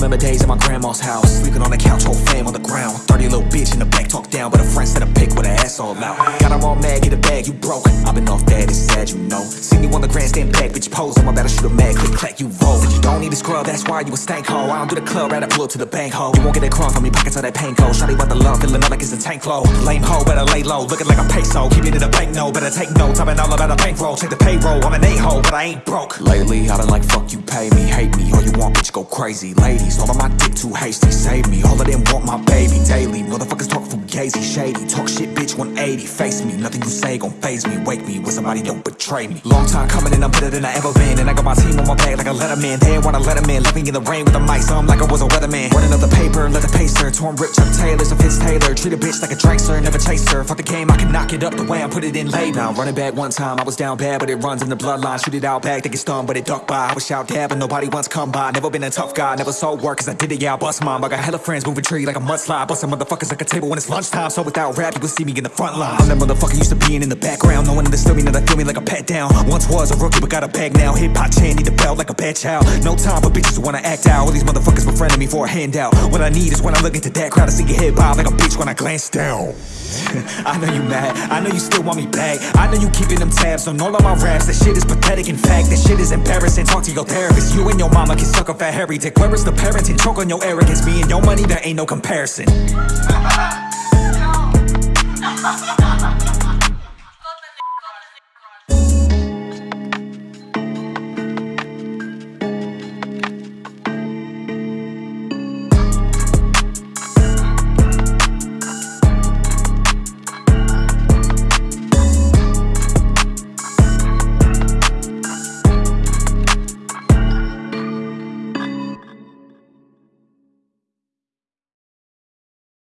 remember days at my grandma's house. Sleeping on the couch, whole fam on the ground. 30 little bitch in the back, talk down But a friend said a pick with her ass all out. Got her all mad, get a bag, you broke. I've been off that, it's sad, you know. See me on the grandstand back, bitch pose I'm about to shoot a mag, click, clack, scrub, that's why you a stank hoe. I don't do the club, rather pull up to the bank hoe You won't get a crumb from me, pockets of that pain cold Shawty want the love, feeling up like it's a tank low Lame hoe, better lay low, looking like a peso. Keep it in the bank, no, better take notes. I've been all about a bankroll, check the payroll. I'm an a-hole, but I ain't broke. Lately, I've been like, fuck you, pay me, hate me. All you want, bitch, go crazy. Ladies, all of my dick too hasty, save me. All of them want my baby daily. Motherfuckers talk fugazi, shady. Talk shit, bitch, 180, face me. Nothing you say gon' faze me, wake me When somebody don't betray me. Long time coming and I'm better than I ever been. And I got my team on my back like a letterman. They wanna let 'em in, left in the rain with a mic So I'm like I was a weatherman. Running up the paper, let the pacer. Torn rip, Chuck Taylor's a Fitz Taylor Treat a bitch like a prankster, never chase her. Fuck the game, I can knock it up the way I put it in late Now running back one time, I was down bad But it runs in the bloodline, shoot it out back They get stung, but it ducked by. I was out there, but nobody wants come by. Never been a tough guy, never sold work Cause I did it, yeah, I bust mine. I got hella friends moving tree like a mudslide. Busting motherfuckers like a table when it's lunchtime. So without rap, you will see me in the front line I'm that motherfucker used to being in the background No one understood me, now they feel me like a pat down. Once was a rookie, but got a bag now. Hip hop chain, need a belt like a bad child. No time for bitches who wanna act out. All these motherfuckers befriending me for a handout. What I need is when I look into that crowd I see your head bob like a bitch when I glance down. I know you mad, I know you still want me back. I know you keeping them tabs on all of my raps. That shit is pathetic, in fact, that shit is embarrassing. Talk to your therapist, you and your mama can suck off that hairy dick Where is the parenting, choke on your arrogance. Me and your money, there ain't no comparison